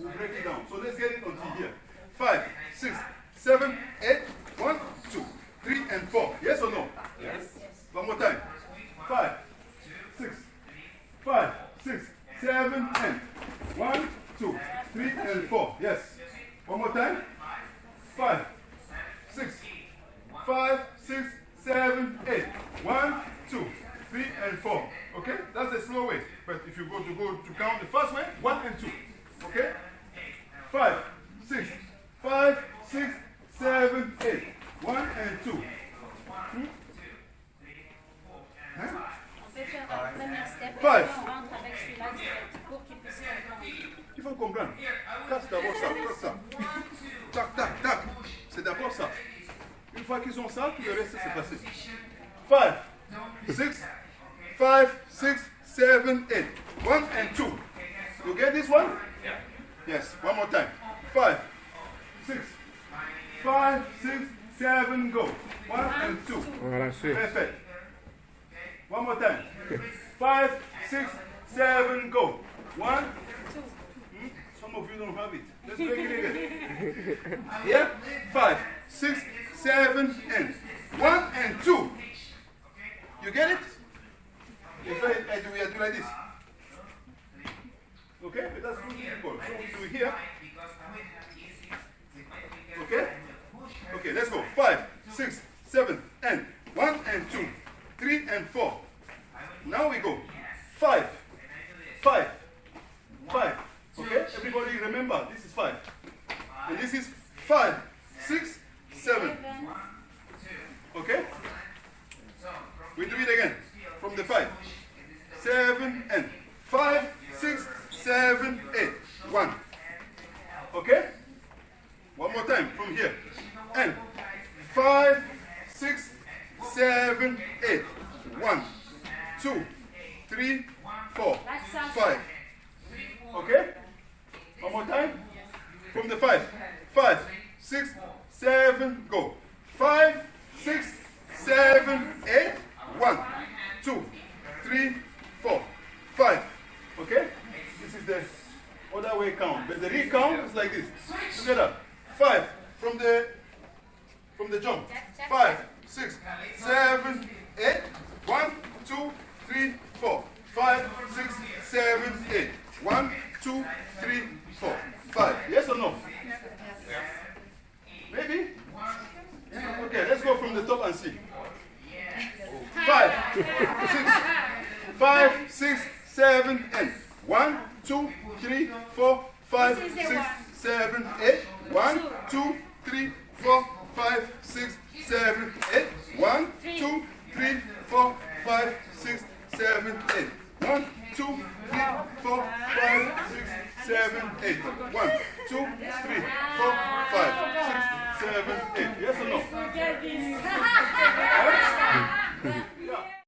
We'll break it down. So let's get it until here. Five, six, seven, eight, one, two, three, and four. Yes or no? Yes. One more time. Five, six, five, six, seven, and one, two, three, and four. Yes. One more time. Five, six, five, six, seven, eight. One, two, three, and four. Okay? That's the slow way. But if you go to go to count the first way, one and two. Okay? Il faut comprendre. Casse d'abord ça, casse ça. Tac, tac, tac. C'est d'abord ça. Une fois qu'ils ont ça, tout le reste c'est passé. 5, 6, 5, 6, 7, 8. 1 and 2. You get this one? Yes, one more time. 5, 6, 5, 6, 7, go. 1 and 2. Voilà, c'est. Perfect. One more time. 5, 6, 7, go. 1, Some of you don't have it. Let's make it again. Yeah? Five, six, seven, and one and two. You get it? If I, I do, I do like this. Okay? But that's too difficult. So we do here. Okay? Okay, let's go. Five, six, seven, and one and two, three and four. Now we go. Five, five. Okay? Everybody remember, this is five. And this is five, six, seven. Okay? We do it again. From the five. Seven and five, six, seven, eight. One. Okay? One more time from here. And five, six, seven, eight. One, two, three, four, five. Okay? One more time. From the five. Six, seven, go. Five, six, seven, eight. One, two, three, four, five. Okay? This is the other way count. But the recount is like this. Together. Five from the from the jump. Five, six, seven, eight. One, two, three, four. Five, six, seven, eight. One, two, three, four. Five. Yes or no? Maybe? Okay, let's go from the top and see. Five, six, five, six, seven, eight. One, two, three, four, five, six, seven, eight. One, two, three, four, five, six, seven, eight. One, two, three, four, five, six, seven, eight. One, two, three, four, five, six, seven, eight. One, two, three, four, five, six, seven, eight. Yes or no?